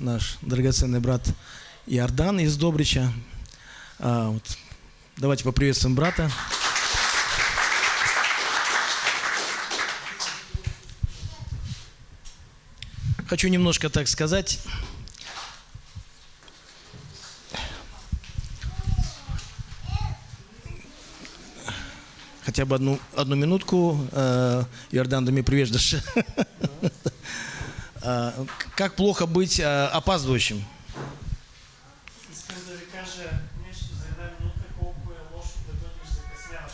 наш драгоценный брат Иордан из Добрича. А, вот, давайте поприветствуем брата. Хочу немножко так сказать. Хотя бы одну, одну минутку. Э, Иордан, да мне привеждаш. А, Как плохо быть э, опаздывающим? Да да.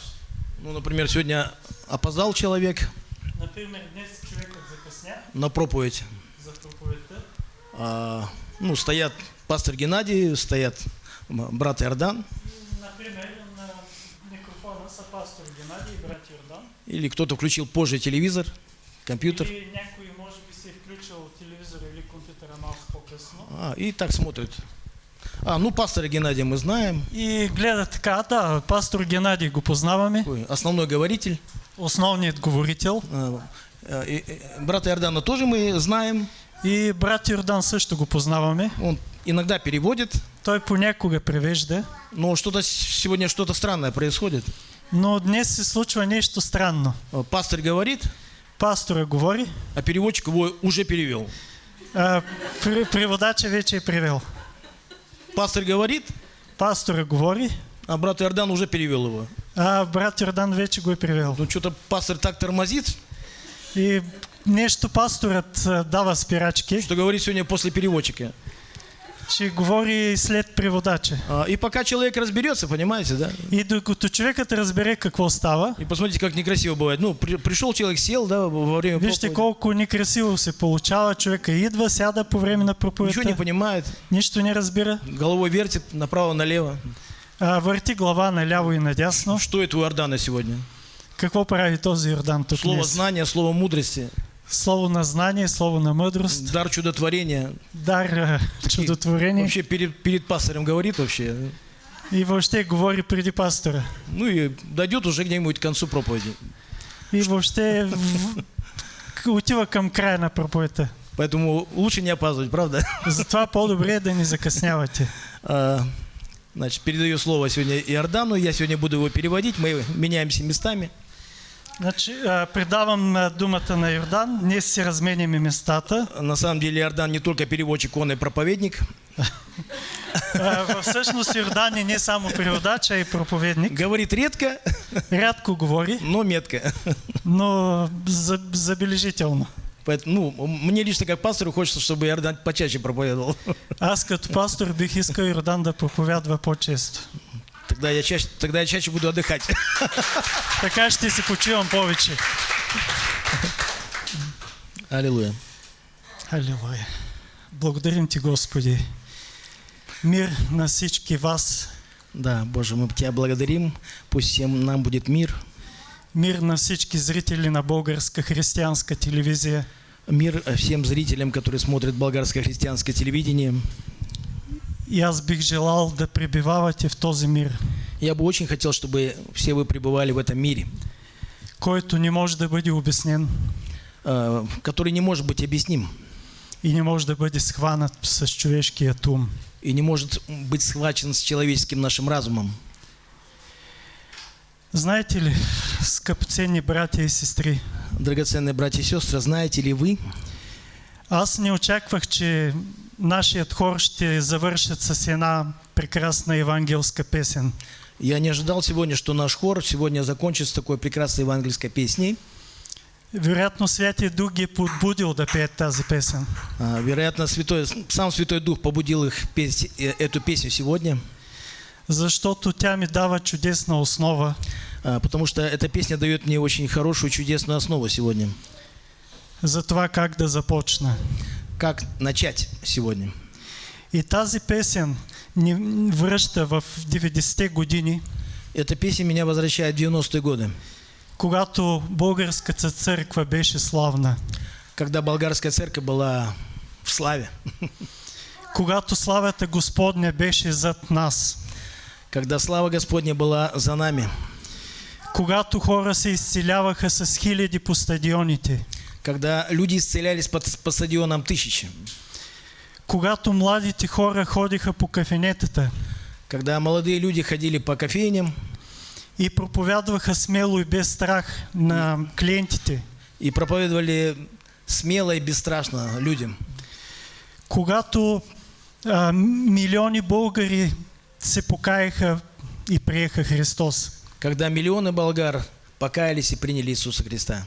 Ну, например, сегодня опоздал человек Например, закъсня на проповедь. за проповедта. А, ну, стоят пастор Геннадий, стоят брат Иордан, Например, на микрофона са пастор Геннадий и брат Йордан. или кто-то включил позже телевизор, компьютер, Или някой може би си е включил телевизора или компютъра малко по-късно. А, и так смотрят. А, ну, пастора Геннадия мы знаем, И гледа така, да, пастор Геннадий го познаваме, основной говоритель. основният говорител. А, а, и- и брата Иордана тоже мы знаем, И брат Йордан също го познаваме. он иногда переводит, Той понякога превежда. но что-то сегодня что-то странное происходит. Но днес се случва нещо странно. А, Пастор говорит, Пастора говори, а переводчик его уже перевел. А при- преводача вече е превел. Пастор говорит, Пастора говори, а брат Иордан уже перевел его. а брат Йордан вече го е превел. Ну, что-то пастор так тормозит, И нещо пасторът а, дава спирачки, что говорит сегодня после переводчика. Че говори след преводача. А, И пока человек разберется, понимаете, да? И докато човекът разбере какво става, И посмотрите, как некрасиво бывает. Ну, при- пришел человек, сел, да, во время вижте колко некрасиво се получава. Човека идва, сяда по време на Ничего не проповедта, понимает, нищо не разбира, головой вертит направо-налево. а, върти глава наляво и надясно. Что это у Иордана сегодня? Какво прави този Йордан тук Слово днес? знания, слово мудрости, Слово на знание, слово на мъдрост, дар чудотворения. дар а, чудотворение Вообще перед, перед пастором говорит вообще. и въобще говори преди пастора. Ну и дойдет уже где-нибудь к концу проповеди. И въобще в- к- отива към края на проповедта. Поэтому лучше не опаздывать, правда? Затова по-добре да не закъснявате. А, Значит, передаю слово сегодня Иордану. Я сегодня буду его переводить. Мы меняемся местами. Значи, предавам а, думата на Йордан. Днес си разменяме местата. На самом деле Иордан не только переводчик, он и проповедник. Всъщност Йордан е не само преводач, а и проповедник. Говорит редко, Рядко говори, но метко. но за- забележително. Поэтому, ну, мне лично как пастору хочется, чтобы Иордан почаще проповедовал. Аз като пастор бих искал Йордан да проповядва по-често. Тогда я чаще, тогда я чаще буду отдыхать. Така ще си почивам повече. Аллилуйя. Алилуя. Благодарим Ти, Господи. Мир на всички вас. Да, Боже, мы Тебя благодарим. Пусть всем нам будет мир. Мир на всички зрители на българска християнска телевизия. Мир всем зрителям, которые смотрят болгарское христианское телевидение. И аз бих желал да пребивавате в този мир, Я бы очень хотел, чтобы все вы пребывали в этом мире, който не може да бъде обяснен э, который не может быть объясним и не може да бъде схванат с човешкият ум. и не может быть схвачен с человеческим нашим разумом. Знаете ли, скъпоценни братя и сестри, Драгоценные братья и сестры, знаете ли вы, аз не очаквах, че нашият хор ще завършат с една прекрасна евангелска песен. я не ожидал сегодня, что наш хор сегодня закончит с такой прекрасной евангельской песней. Вероятно, Святия Дух ги подбудил да пеят тази песен. А, Вероятно, Святой, сам Святой Дух побудил их петь э, эту песню сегодня, Защото тя ми дава чудесна основа а, потому что эта песня дает мне очень хорошую, чудесную основу сегодня. За това как да започна. Как начать сегодня? И тази песен ни връща в 90-те години, Эта песня меня возвращает в 90-е годы, когато българската църква беше славна. когда болгарская церковь была в славе, Когато славата Господня беше зад нас. когда слава Господня была за нами, Когато хора се изцеляваха с хиляди по стадионите. Когда люди исцелялись под, по стадионам тысячи, когато младите хора ходиха по кафенетата Когда молодые люди ходили по кофейням и проповядваха смело и без страх на клиентите, и проповедовали смело и бесстрашно людям. когато а, милиони българи се покаяха и приеха Христос. Когда миллионы болгар покаялись и приняли Иисуса Христа.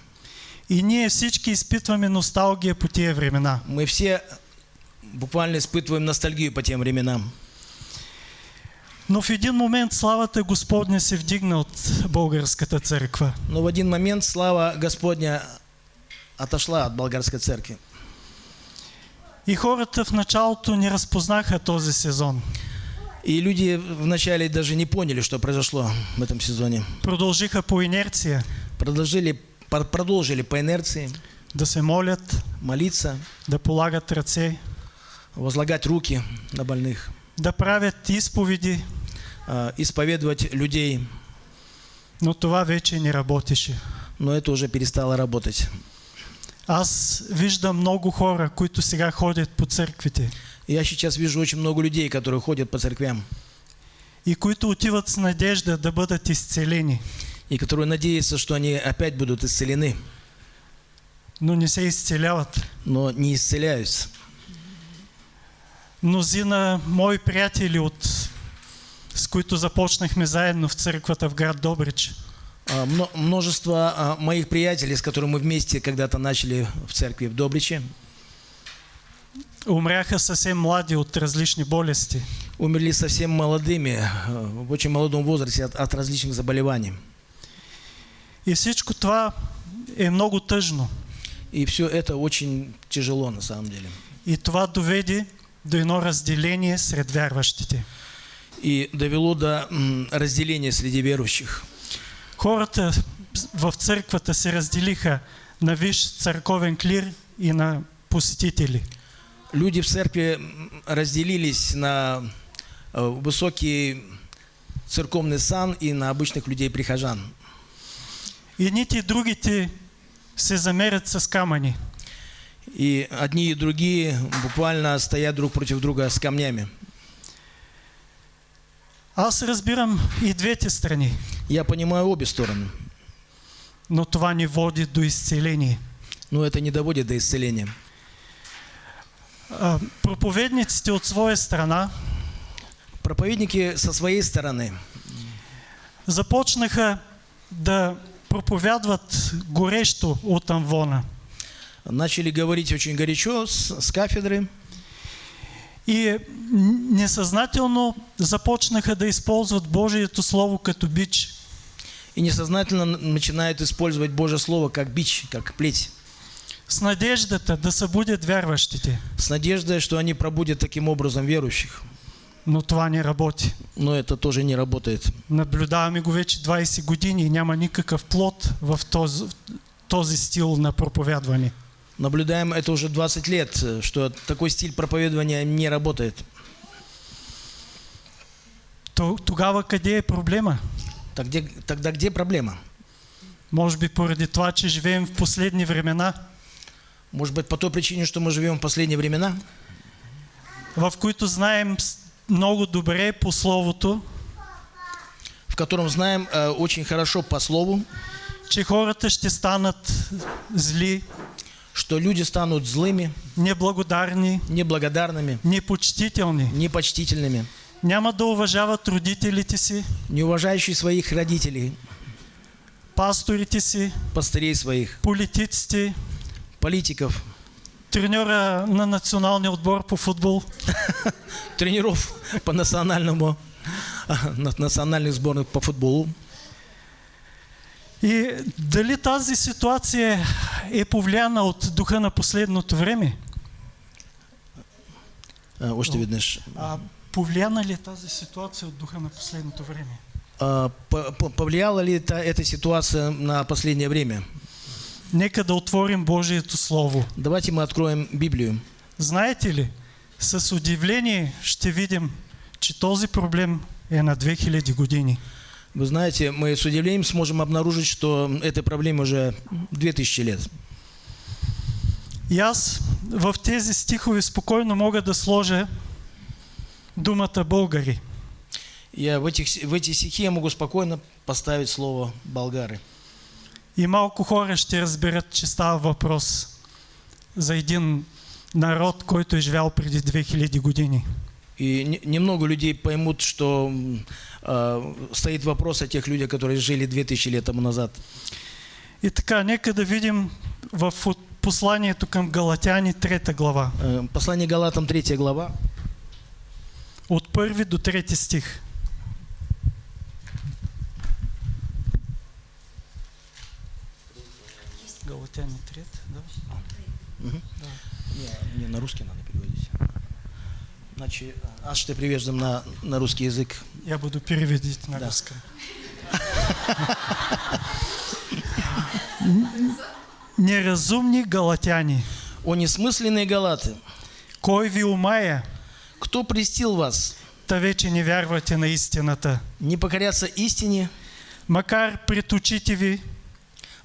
И ние всички изпитваме носталгия по тия времена. Мы все буквально испытываем ностальгию по тем временам. Но в един момент славата Господня се вдигна от българската църква. Но в один момент слава Господня отошла от болгарской церкви. И хората в началото не разпознаха този сезон. И люди вначале даже не поняли, что произошло в этом сезоне. Продължиха по инерция Продолжили, пр- продолжили по инерции. Да се молят, молиться, да полагат ръце, возлагать руки на больных, да правят изповеди, а, исповедовать людей. но това вече не работеше. Но это уже перестало работать. Аз виждам много хора, които сега ходят по църквите. Я сейчас вижу очень много людей, которые ходят по церквям. И които отиват с надежда да бъдат изцелени, и которые надеются, что они опять будут исцелены, но не се изцеляват. но не исцеляются. Мнозина мои приятели, от, с които започнахме заедно в църквата в град Добрич, А, мно- Множество а, моих приятелей, с которыми мы вместе когда-то начали в церкви в Добриче, умряха съвсем млади от различни болести. умерли совсем молодыми, а, в очень молодом возрасте от, от различных заболеваний. И всичко това е много тъжно. И все это очень тяжело на самом деле. И това доведе до едно разделение сред вярващите. И довело до разделения среди верующих. Хората в църквата се разделиха на виш църковен клир и на посетители. Люди в церкви разделились на э, высокий церковный сан и на обычных людей-прихожан. Едните и другите се замерят с камъни. И одни и другие буквально стоят друг против друга с камнями. Аз разбирам и двете страни, Я понимаю обе стороны, но това ни води до изцеление. но это не доводит до исцеления. А, проповедниците от своя страна Проповедники со своей стороны започнаха да проповядват горещо от амвона. начали говорить очень горячо с, с кафедры И несъзнателно започнаха да използват Божието Слово като бич. и несознательно начинают использовать Божье Слово как бич, как плеть, С надеждата да събудят вярващите. с надеждой, что они пробудят таким образом верующих. Но това не работи. Но это тоже не работает. Наблюдаваме го вече 20 години и няма никакъв плод в този, този стил на проповядване. Наблюдаем это уже 20 лет, что такой стиль проповедования не работает. То, тогава къде е проблема? Так где, тогда где проблема? Може би поради това, че живеем в последни времена, Может быть, по той причине, что мы живем в последние времена, в които знаем много добре по Словото, в котором знаем э, очень хорошо по Слову, че хората ще станат зли, что люди станут злыми, неблагодарни, неблагодарными, непочтителни, непочтительными, няма да уважават родителите си, не уважающие своих родителей, пасторите си, пастырей своих, политиците, политиков, треньора на националния отбор по футбол. тренеров по национальному, на- национальных сборных по футболу. И дали тази ситуация е повлияна от духа на последното време? Э, Вот что видишь. А повлияна ли е тази ситуация от духа на последното време? А, по- по- Повлияла ли эта ситуация на последнее время? Нека да отворим Божието Слово. Давайте мы откроем Библию. Знаете ли, с удивление ще видим, че този проблем е на 2000 години. Вы знаете, мы с удивлением сможем обнаружить, что этой проблеме уже 2000 лет. И аз в тези стихове спокойно мога да сложа думата българи. Я в, этих, в эти стихи я могу спокойно поставить слово болгары. И малко хора ще разберат, че става въпрос за един народ, който е живял преди 2000 години. И не- немного людей поймут, что а, стоит вопрос о тех людях, которые жили 2000 лет тому назад. И така, нека да видим в посланието към Галатяни, трета глава, Э, Послание Галатам, 3 глава, от първи до трети стих. Галатяни 3, да? Не, не, на русский надо переводить. Значит, аз ще привеждам на, на русский язык. Я буду переводить на Да. русском. Неразумни галатяни, О несмысленные галаты, кой ви умая, кто престил вас та вече не вярвате на истината. не покоряться истине, Макар пред очите ви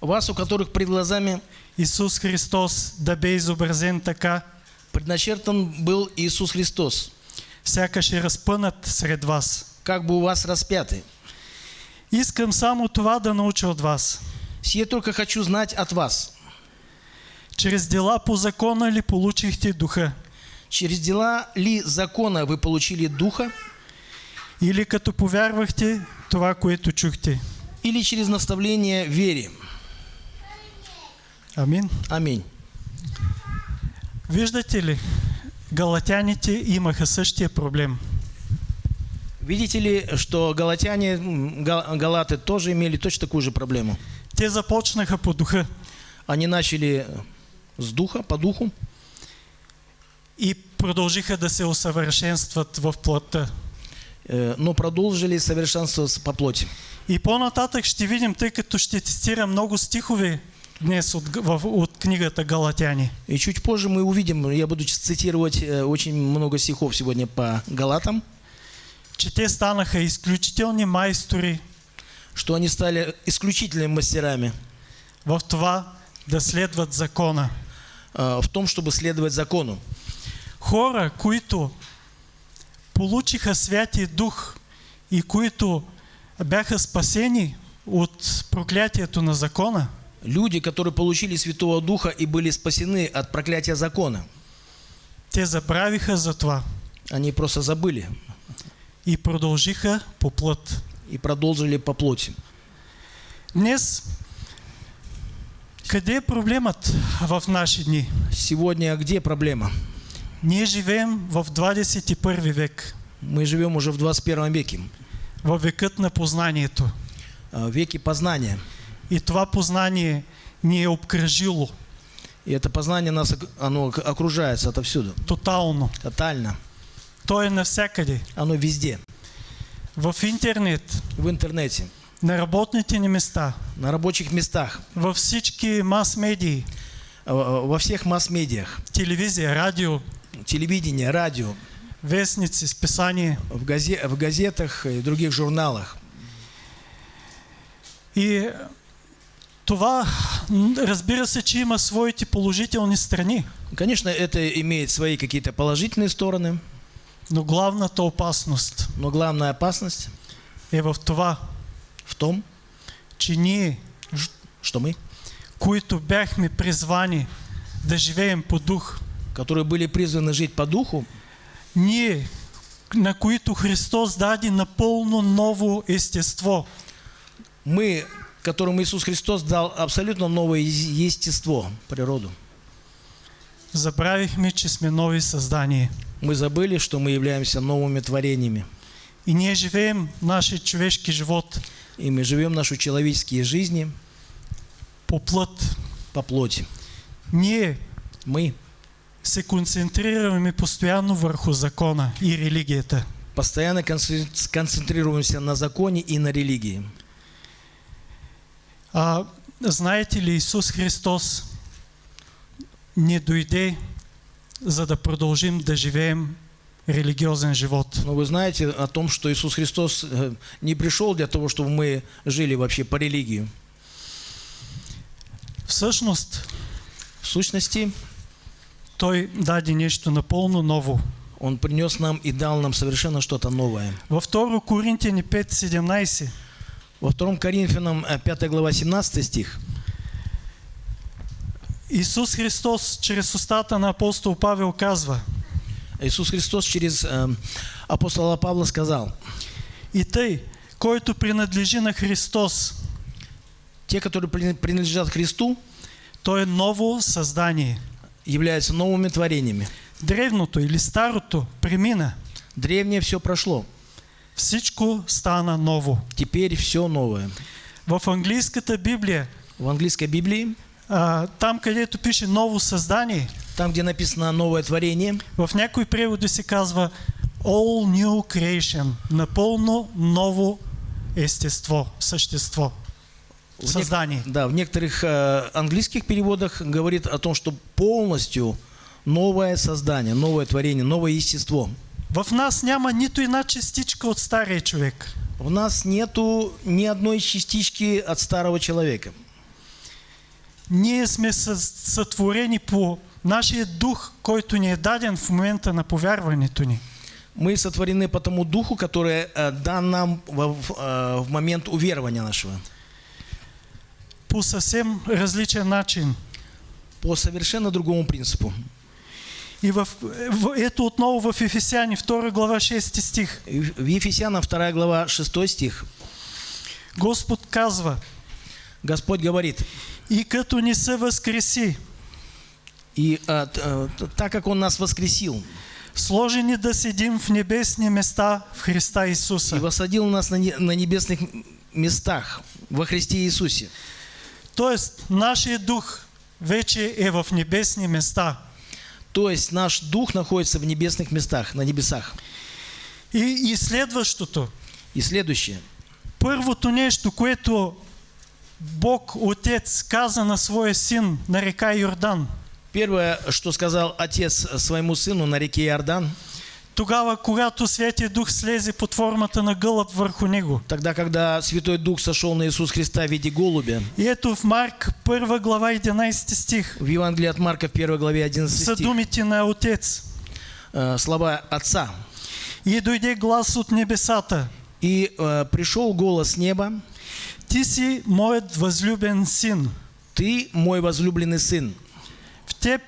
вас, у которых пред глазами Исус Христос да бе изобразен така, предначертан был Иисус Христос, сякаш е разпънат сред вас. как бы у вас распятый. Искам само това да науча от вас. Сие только хочу знать от вас. Чрез дела по закона ли получихте духа? Через дела ли закона вы получили Духа, Или като повярвахте това, което чухте? или через наставление вере? Амин. Аминь. Виждате ли, галатяните имаха същия проблем. Видите ли, что галатяне, галаты тоже имели точно такую же проблему. Те започнаха по духа Они начали с духа, по духу, и продължиха да се усъвършенстват в плътта. э, но продолжили совершенствоваться по плоти. И по-нататък ще видим, тъй като ще цитирам много стихове днес от, от книгата Галатяни. И чуть позже мы увидим, я буду цитировать э, очень много стихов сегодня по Галатам, че те станаха изключителни майстори что они стали исключительными мастерами в това да следват закона. э, в том, чтобы следовать закону. Хора, които получиха Святия Дух и които бяха спасени от проклятието на закона, Люди, которые получили Святого Духа и были спасены от проклятия закона, те забравиха за това они просто забыли и продължиха по плът. и продолжили по плоти. Днес, къде е проблемът в наши дни? Сегодня где проблема? Ние живеем в 21 век, Мы живем уже в 21 веке, във векът на познанието. э, в веке познания. И това познание ни е обкръжило И это познание нас оно ок- окружается отовсюду, тотално. тотально. То е навсякъде. Оно везде, В интернет, в интернете, на работните ни места, на рабочих местах, във всички мас-медии, э, во всех масс-медиях, телевизия, радио, телевидение, радио, вестници, списания. в, газе- в газетах и других журналах. И това, разбира се, че има своите положителни страни, Конечно, это имеет свои какие-то положительные стороны, но главната опасност но главная опасность е в това, в том, че ние, что мы, които бяхме призвани да живеем по дух, которые были призваны жить по духу, ние, на които Христос даде напълно ново естество, мы, которым Иисус Христос дал абсолютно новое естество, природу. забравихме, че сме нови създания. Мы забыли, что мы являемся новыми творениями. И ние живеем нашия човешки живот И мы живем наши человеческие жизни по плът. по плоти. Ние Мы се концентрираме постоянно върху закона и религията. постоянно концен- концентрируемся на законе и на религии. А знаете ли, Исус Христос не дойде, за да продължим да живеем религиозен живот. Но вы знаете о том, что Иисус Христос э, не пришел для того, чтобы мы жили вообще по религии. Всъщност, В сущности, Той даде нещо напълно ново. Он принес нам и дал нам совершенно что-то новое. Във 2 Коринтияни 5.17 Во 2 Коринфянам э, 5 глава 17 стих. Исус Христос чрез устата на апостол Павел казва Иисус Христос через э, апостола Павла сказал, И тъй, който принадлежи на Христос, те, которые при- принадлежат Христу, той е ново създание. являются новыми творениями. Древното или старото премина. Древнее все прошло, Всичко стана ново. теперь все новое. В английската Библия, В английской Библии, а, там където пише ново създание, там, где написано новое творение, в някои преводи се казва All New Creation. Напълно ново естество, същество, в нек- създание. да, в некоторых э, английских переводах говорит о том, что полностью новое создание, новое творение, новое естество. В нас няма нито една частичка от стария човек. В нас нету ни одной частички от старого человека. Ние сме съ- сътворени по нашия дух, който ни е даден в момента на повярването ни. Мы сотворены по тому духу, который э, дан нам в, в, э, в момент уверования нашего. По съвсем различен начин. По совершенно другому принципу. И в, в, ето отново в Ефесяни 2 глава 6 стих. И В Ефесянам 2 глава 6 стих Господ казва, Господь говорит, и като ни се възкреси, и э, э, т- так как Он нас воскресил сложени да седим в небесни места в Христа и Исуса. воссадил нас на, не- на небесных местах во Христе Иисусе, Тоест, нашия дух вече е в небесни места. То есть наш дух находится в небесных местах, на небесах. И, и следващото, И следующее. първото нещо, което Бог Отец каза на своя син на река Йордан, Первое, что сказал Отец своему сыну на реке Иордан, тогава, когато Святия Дух слезе под формата на гълъб върху него. тогда, когда Святой Дух сошел на Иисус Христа в виде голубя, И ето в Марк 1 глава 11 стих в Евангелии от Марка в 1 главе 11 са стих, думите на Отец. э, слова Отца. И дойде глас от небесата. И э, пришел голос с неба, Ти си моят възлюбен син. «Ты мой возлюбленный сын, В, теб,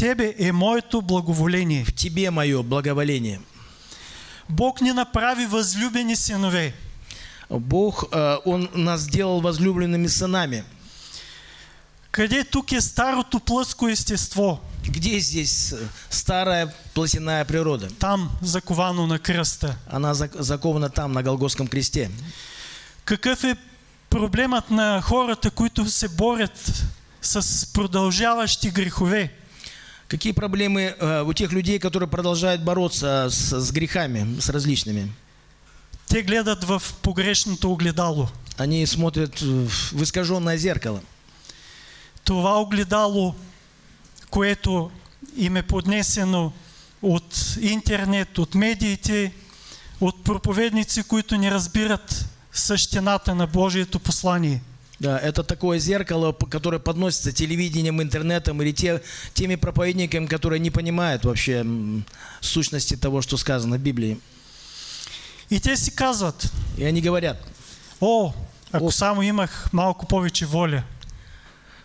тебе е моето благоволение. в тебе мое благоволение». Бог ни направи възлюбени синове. Бог, э, Он нас сделал возлюбленными сынами. Къде тук е старото плъско естество? Где здесь э, старая плотяная природа? Там, заковано на кръста. Она зак- закована там, на Голгофском кресте. Какъв е проблемът на хората, които се борят с продължаващи грехове? Какие проблемы э, у тех людей, которые продолжают бороться с, с грехами, с различными? Те гледат в погрешното огледало. Они смотрят в искаженное зеркало. Това огледало, което им е поднесено от интернет, от медиите, от проповедници, които не разбират същината на Божието послание. Да, это такое зеркало, которое подносится телевидением, интернетом или те, теми проповедниками, которые не понимают вообще сущности того, что сказано в Библии. И те си казват, И они говорят, о, ако О. само имах малко повече воля,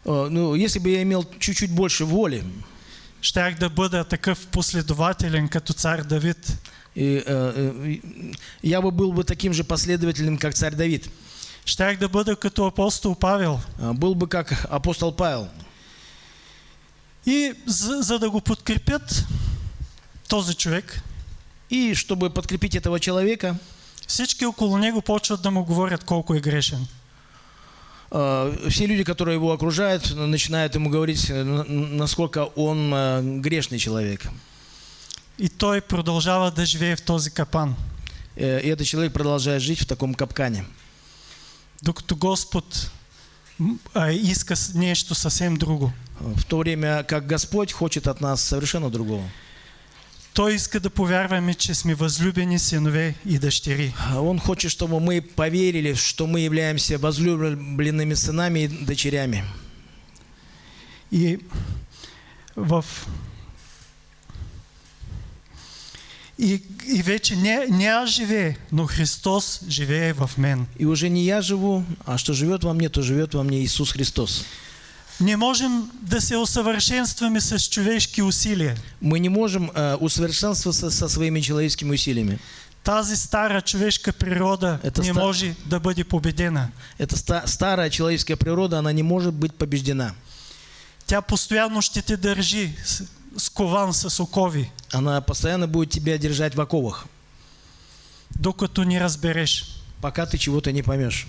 «О, ну, если бы я имел чуть-чуть больше воли, щях да бъда такъв последователен като цар Давид. и, э, э, я бы был бы таким же последовательным, как царь Давид. Щях да бъда като апостол Павел. А, Был бы как апостол Павел. И за, за да го подкрепят този човек, И чтобы подкрепить этого человека, всички около него почват да му говорят колко е грешен. э, все люди, которые его окружают, начинают ему говорить, э, насколько он э, грешный человек. И той продължава да живее в този капан. Э, И этот человек продолжает жить в таком капкане. Докато Господ а, иска с- нещо съвсем друго. В то время как Господь хочет от нас совершенно другого. Той иска да повярваме, че сме възлюбени синове и дъщери. Он хочет, чтобы мы поверили, что мы являемся возлюбленными сынами и дочерями. И в И, и вече не, не аз живее, но Христос живее в мен. И уже не я живу, а что живет во мне, то живет во мне Иисус Христос. Не можем да се усъвършенстваме с човешки усилия. Мы не можем э, усовершенствоваться со своими человеческими усилиями. Тази стара човешка природа Это не ста- може да бъде победена. Эта ста- старая человеческая природа, она не может быть побеждена. Тя постоянно ще те държи скован с окови, Она постоянно будет тебя держать в оковах, докато не разбереш, пока ты чего-то не поймешь,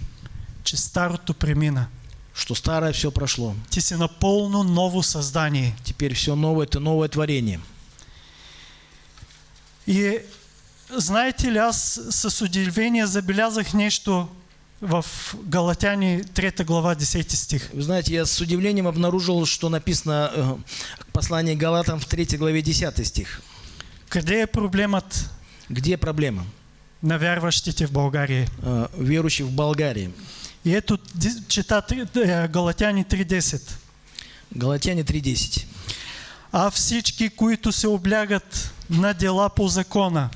че старото премина. что старое все прошло. Ти си напълно ново създание. Теперь все новое, это новое творение. И знаете ли, аз с удивление забелязах нещо в Галатяни 3 глава 10 стих. Вы знаете, я с удивлением обнаружил, что написано э, послание Галатам в 3 главе 10 стих. Къде е проблемът Где проблема? на вярващите в България? Э, верующих в Болгарии. И ето ди- чета три- е, Галатяни 3.10. Галатяне 3.10. А всички, които се облягат на дела по закона,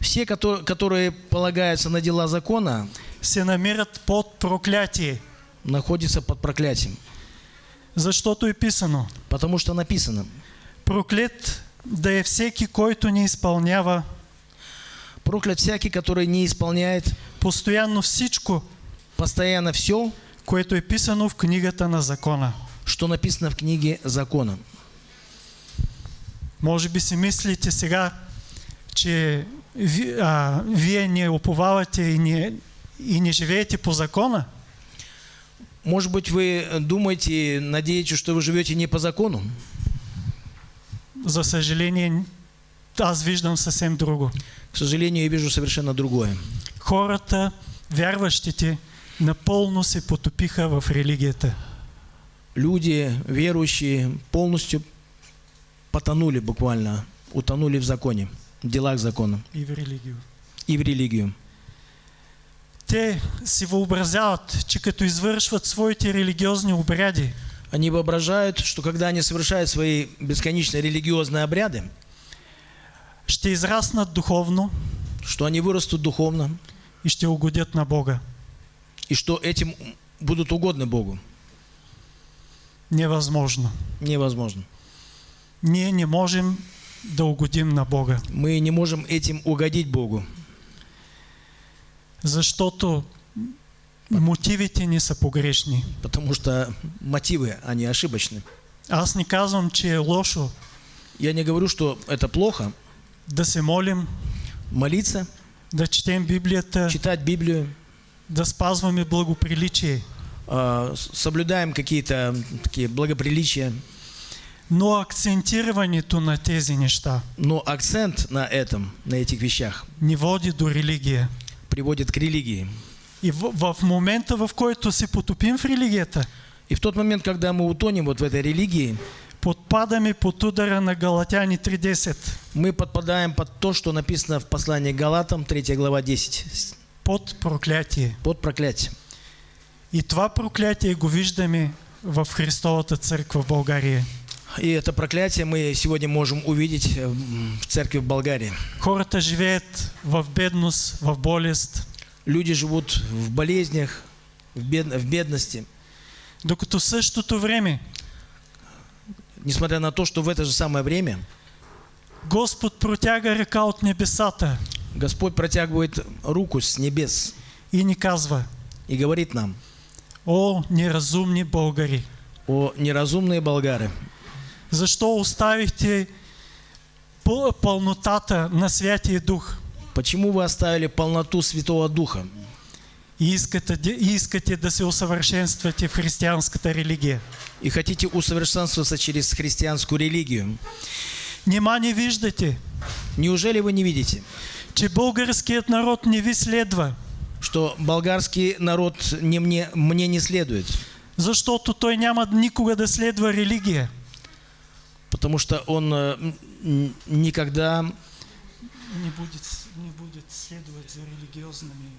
Все, которые полагаются на дела закона, се намират под проклятие. находятся под проклятием. Защото е писано. Потому что написано, Проклет да е всеки, който не изпълнява проклят всякий, который не исполняет постоянно всичко, постоянно все, което е писано в книгата на закона. что написано в книге закона. Може би си мислите сега, че ви, а, вие не уповавате и не, и не живеете по закона. Может быть, вы думаете, надеетесь, что вы живете не по закону? За съжаление, аз виждам съвсем друго. К сожалению, я вижу совершенно другое. Хората, вярващите, напълно се потопиха в религията. Люди, верующие, полностью потонули буквально, утонули в законе, в делах закона И в религию. и в религию. Те си въобразяват, че като извършват своите религиозни обряди, Они воображают, что когда они совершают свои бесконечные религиозные обряды, ще израснат духовно что они вырастут духовно, и ще угодят на Бога. и что этим будут угодны Богу. Невъзможно. Невозможно. Ние не можем да угодим на Бога, Мы не можем этим угодить Богу, защото мотивите ни са погрешни. потому что мотивы, они ошибочны. Аз не казвам, че е лошо Я не говорю, что это плохо, да се молим, молиться, да четем Библията, читать Библию, да спазваме благоприличие. а, соблюдаем какие-то такие благоприличия, Но акцентирането на тези неща но акцент на этом, на этих вещах ни води до религия. Приводит к религии. И в, в момента, в който се потопим в религията, И в тот момент, когда мы утонем вот в этой религии, подпадаме под удара на Галатяни 3.10. мы подпадаем под то, что написано в послании Галатам, 3 глава 10, Под проклятие. под проклятие. И това проклятие го виждаме в Христовата църква в България. И это проклятие мы сегодня можем увидеть э, в церкви в Болгарии. Хората живеят в бедност, в болест, Люди живут в болезнях, в, бед- в бедности, докато в същото време несмотря на то, что в это же самое время Господ протяга ръка от небесата Господь протягивает руку с небес и ни казва, и говорит нам, о, неразумни българи, о неразумные болгары, защо оставихте пълнотата на Святия Дух почему вы оставили полноту Святого Духа и искате, искате да се усъвършенствате в християнската религия? и хотите усовершенствоваться через христианскую религию? Нима не виждате, Неужели вы не видите, че българският народ не ви следва, что болгарский народ не мне, мне не следует? защото той няма никога да следва религия. Потому что он э, никогда Не будет, не будет следовать за религиозными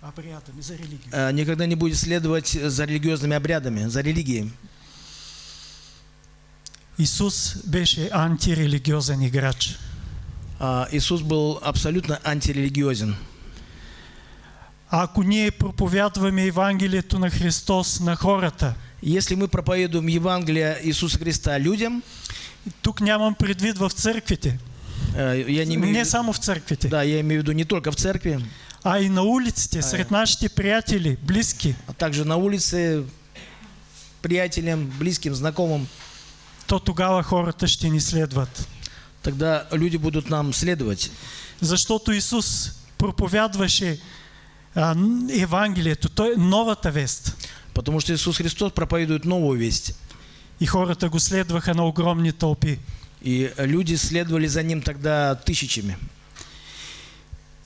обрядами, за религию. э, никогда не будет следовать за религиозными обрядами, за религией. Исус беше антирелигиозен играч. А, Иисус был абсолютно антирелигиозен. Ако ние проповядваме Евангелието на Христос на хората, Если мы проповедуем Евангелие Иисуса Христа людям, тук нямам предвид в църквите, я не имею не само в църквите, да, я имею в виду не только в церкви, а и на улиците, сред нашите приятели, близки, а также на улице, приятелям, близким, знакомым, то тогава хората ще ни следват. тогда люди будут нам следовать. Защото Исус проповядваше а, н- Евангелието, той е новата вест. Потому что Иисус Христос проповедует новую весть. И хората го следваха на огромни тълпи. И люди следовали за ним тогда тысячами.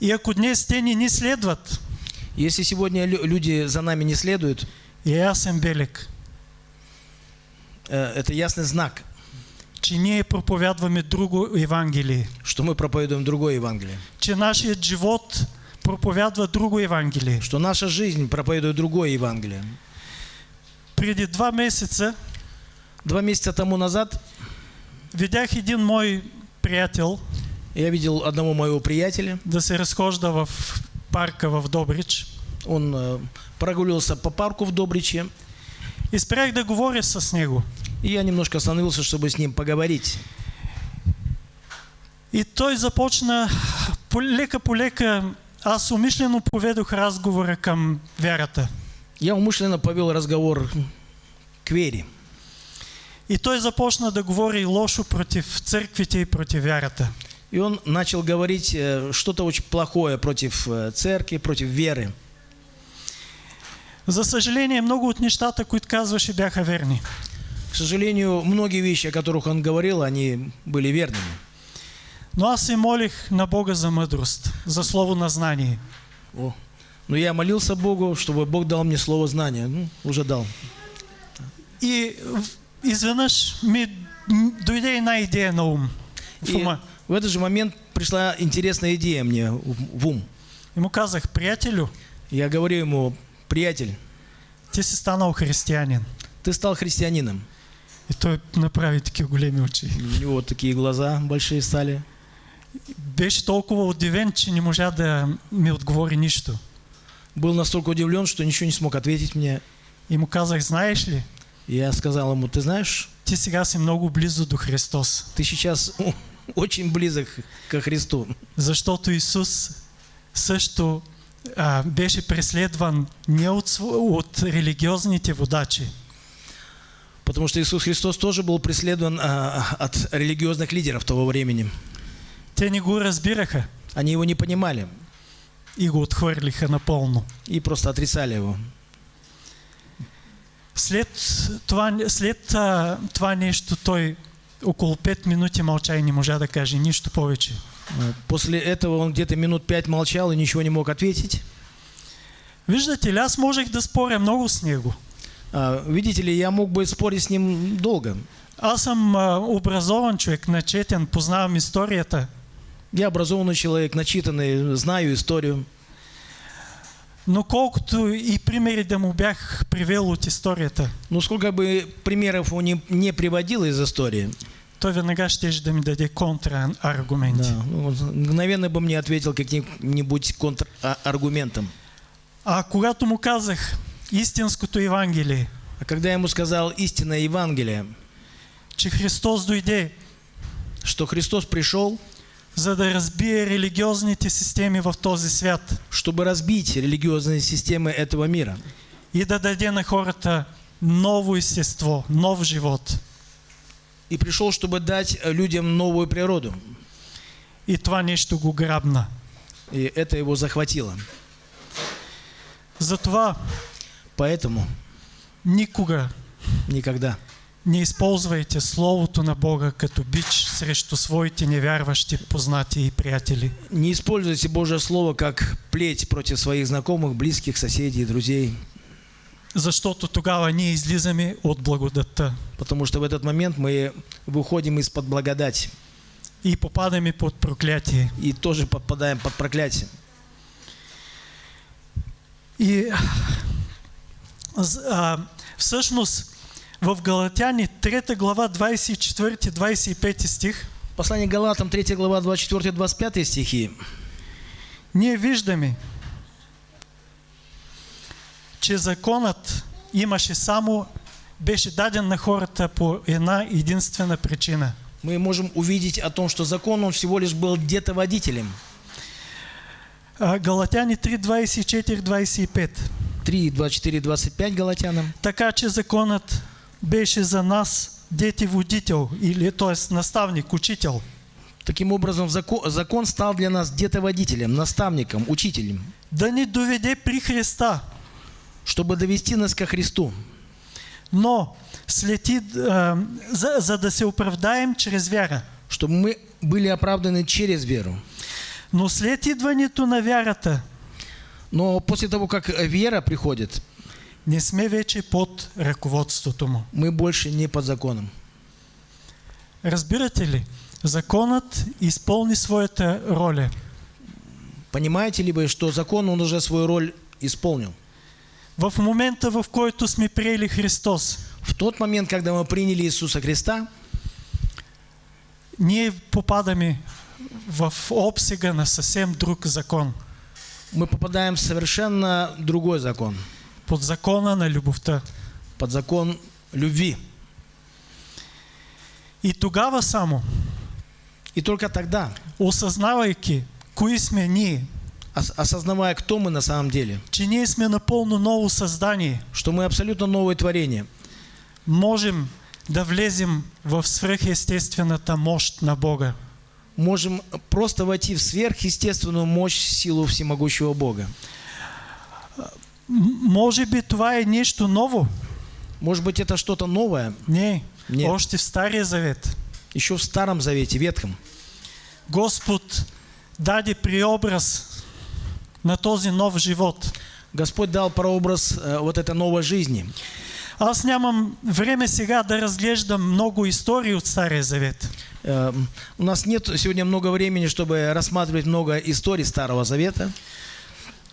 И ако днес те не ни следват, Если сегодня лю- люди за нами не следуют, ясен белег, э, это ясный знак, че ние проповядваме друго Евангелие, что мы проповедуем другое Евангелие. че нашият живот проповядва друго Евангелие. Что наша жизнь проповедует другое Евангелие. Преди два месеца Два месяца тому назад видях един мой приятел я видел одного моего приятеля. да се разхожда в парка в Добрич. Он э, прогуливался по парку в Добриче. И спрях да говоря с него. И я немножко остановился, чтобы с ним поговорить. И той започна полека по лека. Аз умишлено поведох разговора към вярата. Я умышленно повел разговор к вере. И той започна да говори лошо против църквите и против вярата. И он начал говорить э, что-то очень плохое против э, церкви, против веры. За съжаление, много от нещата, които казваше, бяха верни. К сожалению, многие вещи, о которых он говорил, они были верными. Но аз се молих на Бога за мъдрост, за слово на знание. О. Но я молился Богу, чтобы Бог дал мне слово знания. Ну, уже дал. И изведнъж ми дойде една идея на ум. В И ума. в этот же момент пришла интересная идея мне в ум. И му казах, приятелю, Я говорю ему, приятель, ти си станал християнин. ты стал христианином. И той направи такива големи очи. У него такие глаза большие стали. Беше толкова удивен, че не можа да ми отговори нищо. Был настолько удивлен, что ничего не смог ответить мне. И му казах, знаеш ли, Я сказал ему, ты знаешь, ти сега си много близо до Христос. ты сейчас очень близок ко Христу. Защото Исус също а, беше преследван не от, от религиозните водачи, Потому что Иисус Христос тоже был преследован а, от религиозных лидеров того времени. те не го разбираха Они его не понимали и го отхвърлиха напълно. и просто отрицали его. След това, след а, това нещо той около 5 минути мълча и не можа да каже нищо повече. А, После этого он где-то минут пять молчал и ничего не мог ответить. Виждате ли, аз можех да споря много с него. А, Видите ли, я мог бы спорить с ним долго. Аз съм а, образован човек, начетен, познавам историята, Я образованный человек, начитанный, знаю историю. Но колкото и примери да му бях привел от историята, Но сколько бы примеров он не, не приводил из истории, той веднага ще да ми даде контраргументи. да, он мгновенно бы мне ответил каким-нибудь контраргументом. А когато му казах истинското Евангелие, А когда я ему сказал истинное Евангелие, че Христос дойде, что Христос пришел, за да разбие религиозните системи в този свят чтобы разбить религиозные системы этого мира и да даде на хората ново естество, нов живот. и пришел, чтобы дать людям новую природу. И това нещо го грабна. И это его захватило. Затова Поэтому никога никогда не използвайте Словото на Бога като бич срещу своите невярващи познати и приятели. не используйте Божье Слово как плеть против своих знакомых, близких, соседей, друзей, Защото тогава ние излизаме от благодатта потому что в этот момент мы выходим из-под благодати и попадаме под проклятие. и тоже подпадаем под проклятие. И з- а, всъщност в Галатяни 3 глава 24-25 стих Послание Галатам, 3 глава, 24-25 стихи. Ние виждаме, че законът имаше само, беше даден на хората по една единствена причина. Мы можем увидеть о том, что закон, он всего лишь был где-то водителем. Галатяни 3, 24, 25. 3, 24, 25 Галатянам. Така че законът беше за нас дети водител, или т.е. наставник, учител. Таким образом, закон, закон стал для нас где-то водителем, наставником, учителем, Да ни доведе при Христа, чтобы довести нас ко Христу. но слети, а, за, за да се оправдаем чрез вяра. чтобы мы были оправданы через веру. Но след идването на вярата, Но после того, как вера приходит, не сме вече под ръководството му. мы больше не под законом. Разбирате ли? Законът изпълни своята роля. Понимаете ли вы, что закон, он уже свою роль исполнил? В момента, в който сме приели Христос, В тот момент, когда мы приняли Иисуса Христа, ние попадаме в обсега на съвсем друг закон. мы попадаем в совершенно другой закон. Под закона на любовта. Под закон любви. И тогава само, И только тогда, осъзнавайки кои сме ние, ос- осознавая, кто мы на самом деле, че ние сме напълно ново създание, что мы абсолютно новое творение, можем да влезем в свръхестествената мощ на Бога. можем просто войти в сверхъестественную мощь, силу всемогущего Бога. М- може би това е нещо ново? Может быть, это что-то новое, Не, Нет. още в Стария Завет. еще в Старом Завете, Ветхом. Господ даде преобраз на този нов живот. Господь дал прообраз э, вот этой новой жизни. Аз нямам време сега да разглеждам много истории от Стария Завет. Э, У нас нет сегодня много времени, чтобы рассматривать много историй Старого Завета.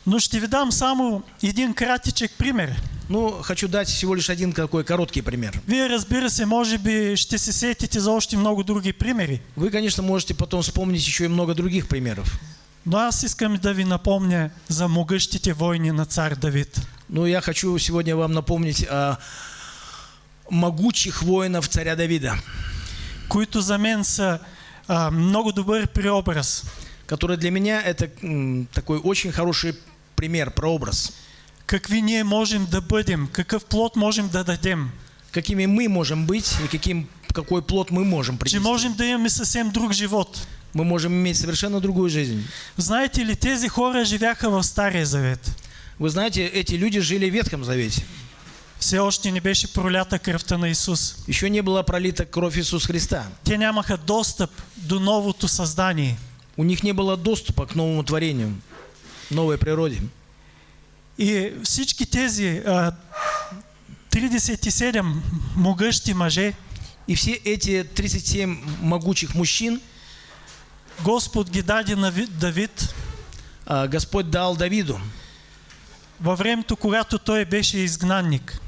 Но ще ви дам само един кратичък пример. Ну, хочу дать всего лишь один такой короткий пример. Вие разбира се, може би ще се сетите за още много други примери. Вы, конечно, можете потом вспомнить еще и много других примеров. Но аз искам да ви напомня за могъщите войни на цар Давид. Но я хочу сегодня вам напомнить о могучих воинов царя Давида, които за мен са а, много добър преобраз. который для меня это м, такой очень хороший пример, прообраз. Какви ние можем да бъдем, какъв плод можем да дадем. Какими мы можем быть и каким, какой плод мы можем Че принести. можем да имаме съвсем друг живот. Мы можем иметь совершенно другую жизнь. Знаете ли, тези хора живяха в Стария Завет. Вы знаете, эти люди жили в Ветхом Завете. Все още не беше пролята кръвта на Исус. Еще не была пролита кровь Иисуса Христа. Те нямаха достъп до новото създание. У них не было доступа к новому творению, новой природе. И всички тези а, 37 могъщи мъже, И все эти 37 могучих мужчин Господ ги даде на Ви- Давид а, Господь дал Давиду във времето, когато той беше изгнанник.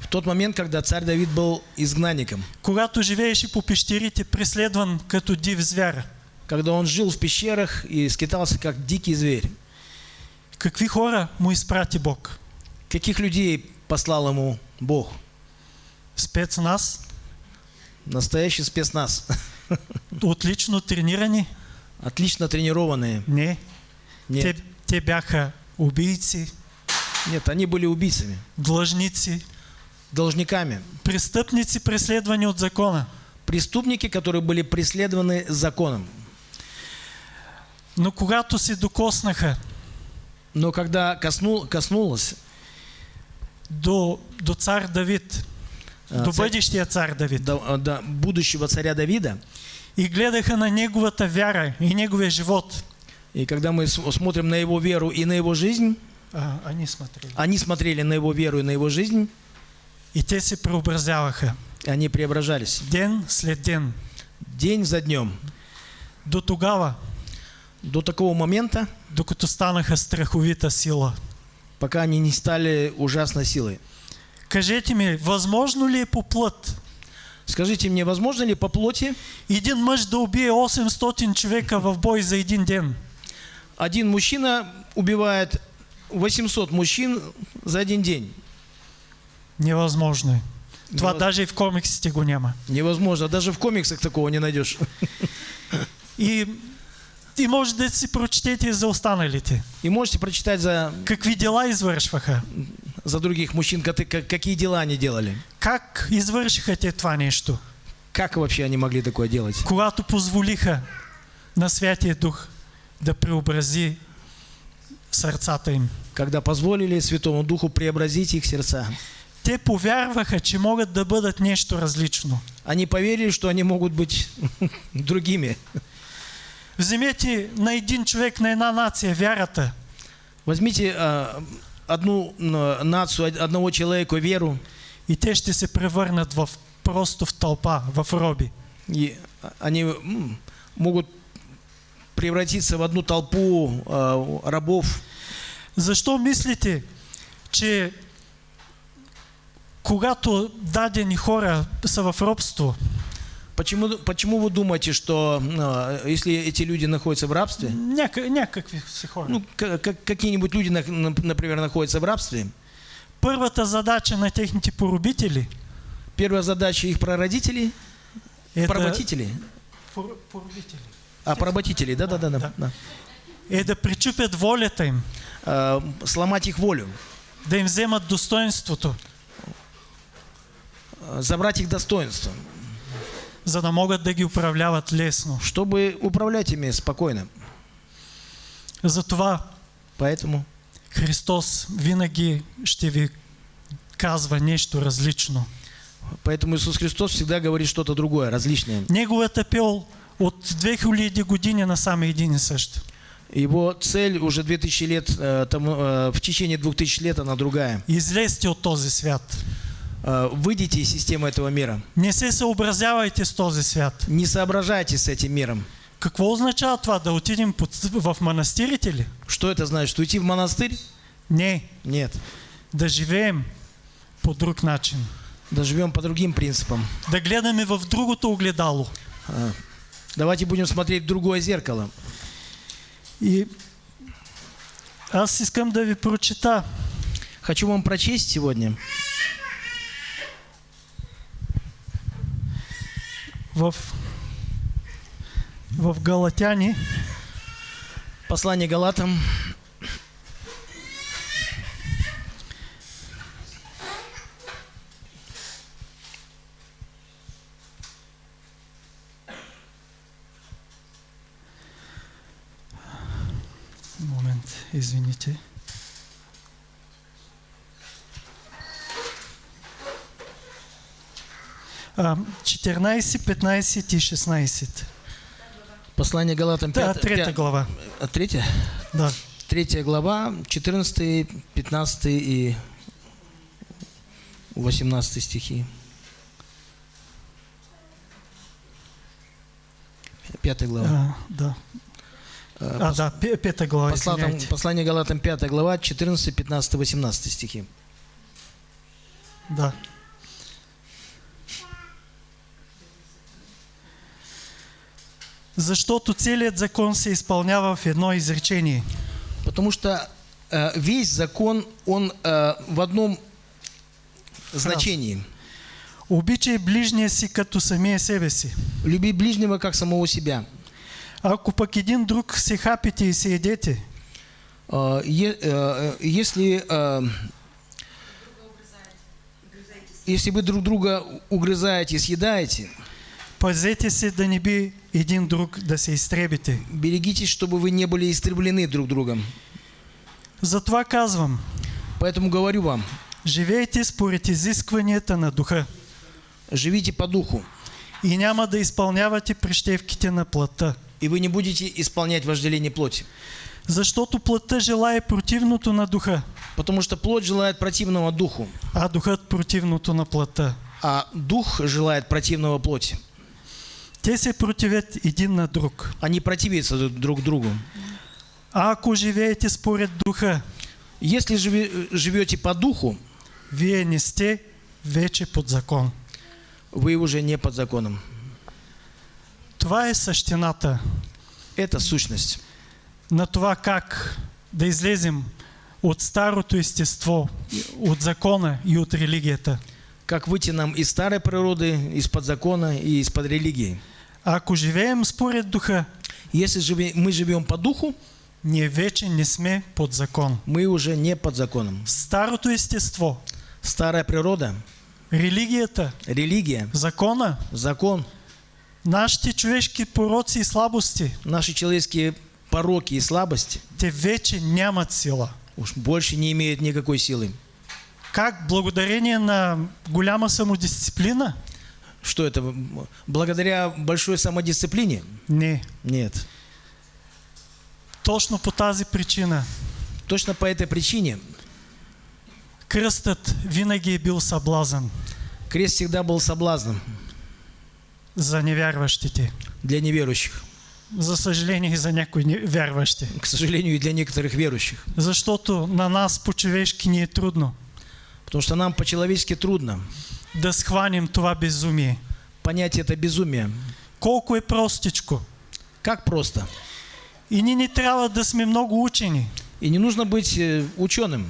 в тот момент, когда царь Давид был изгнанником, Когато живееше по пещерите, преследван като див звяр. когда он жил в пещерах и скитался как дикий зверь. Какви хора му изпрати Бог? Каких людей послал ему Бог? Спецназ, Настоящий спецназ. отлично тренирани? Отлично тренированные. Не. Нет, Те, те бяха убийци, нет, они были убийцами, длъжници, должниками, престъпници, преследвани от закона. преступники, которые были преследованы законом. Но когато се докоснаха Но когда коснул, коснулось до, до цар Давид, а, до царь- бъдещия цар Давид, до- а, до будущего царя Давида, и гледаха на неговата вяра и неговия живот, и когда мы смотрим на его веру и на его жизнь, а, они смотрели, они смотрели на его веру и на его жизнь, и те се преобразяваха. Они преображались. Ден след ден. день за днем. До тогава, До такого момента, докато станаха страховита сила. пока они не стали ужасной силой. Кажете ми, възможно ли по плът Скажите мне, возможно ли по плоти един мъж да убие 800 човека в бой за един ден? один мужчина убивает 800 мужчин за один день? Невъзможно е. Това Невъз- даже и в комиксите го няма. Невозможно. Даже в комиксах такого не найдешь. И, и може да си прочетете за останалите. И можете прочитать за, Какви дела извършваха? за других мужчин, как- как- какие дела они делали. Как извършиха те това нещо? Как вообще они могли такое делать? Когато позволиха на Святия Дух да преобрази сърцата им. Когда позволили Святому Духу преобразить их сердца. Те повярваха, че могат да бъдат нещо различно. Они поверили, что они могут быть другими. Вземете на един човек, на една нация вярата Возьмите а, одну нацию, од- одного человека веру, и те ще се превърнат в просто в тълпа, в роби. и они м, могут превратиться в одну толпу а, рабов. Защо мислите, че когато дадени хора са в робство, Почему, почему вы думаете, что а, если эти люди находятся в рабстве, някакви си хора, ну, как- какие-нибудь люди, на- на- например, находятся в рабстве, първата задача на техните поробители первая задача их прародителей, е да, поработителей, Пор- а поработителей, да-да-да, Да. да. е да причупят волята им, А, сломать их волю, да им вземат достоинството, а, забрать их достоинство, за да могат да ги управляват лесно. чтобы управлять ими спокойно. Затова Поэтому Христос винаги ще ви казва нещо различно. Поэтому Иисус Христос всегда говорит что-то другое, различное. Неговият апел от 2000 години насам е един и същ. Его цель уже 2000 лет, э, тому, э, в течение 2000 лет она другая. Излезте от този свят. Э, Выйдите из системы этого мира. Не се съобразявайте с този свят. Не соображайте с этим миром. Какво означава това? Да отидем под, в манастирите ли? Что это значит? Уйти в монастырь? Не. Нет. Да живеем по друг начин. Да живем по другим принципам. Да гледаме в другото огледало. А, Давайте будем смотреть в другое зеркало. И аз искам да ви прочита Хочу вам прочесть сегодня в, в Галатяни, послание Галатам, Момент, извините. 14, 15 и 16. послание Галатам, Да, пят- трета пя- глава. а, третья? Да. Третья глава, 14, 15 и 18 стихи. Пятая глава. А, да. Э, А, пос- да, пе- пета глава, послатам- извиняйте. послание Галатам, 5 глава, 14, 15, 18 стихи. Да. Защото целият закон се изпълнява в едно изречение. Потому что э, весь закон, он э, в одном значении. Обичай ближния си като самия себе си. Люби ближнего как самого себя. Ако пък един друг се хапите и се едете, Э, е- э, Если, э, если вы друг друга угрызаете, съедаете, пазете се да не би един друг да се изтребите. берегитесь, чтобы вы не были истреблены друг другом. Затова казвам, Поэтому говорю вам, живейте според изискванията на духа живите по духу, и няма да изпълнявате прищевките на плътта. и вы не будете исполнять вожделение плоти. Защото плътта желае противното на духа, Потому что плоть желает противного духу, а духът противното на плътта. а дух желает противного плоти. Те се противят един на друг. Они противятся друг другу. А ако живеете според духа, Если живе- живете по духу, вие не сте вече под закон. вы уже не под законом. Това е същината Это сущность. на това как да излезем от старото естество, от закона и от религията. Как выйти нам из старой природы, из-под закона и из-под религии. А ако живеем според духа, Если живе- мы живем по духу, ние вече не сме под закон. мы уже не под законом. Старото естество, Старая природа, религията, религия, закона, закон, нашите човешки пороци и слабости, наши человеческие пороки и слабости те вече нямат сила. уж больше не имеют никакой силы. Как благодарение на голяма самодисциплина? Что это? Благодаря большой самодисциплине? Не. Нет. Точно по тази причина Точно по этой причине кръстът винаги е бил съблазън крест всегда был соблазном за невярващите. для неверующих. За съжаление и за някои невярващи. К сожалению, и для некоторых верующих. Защото на нас по-човешки ни е трудно Потому что нам по-человечески трудно да схванем това безумие. понять это безумие. Колко е простичко. Как просто. И ние не трябва да сме много учени, И не нужно быть э, ученым,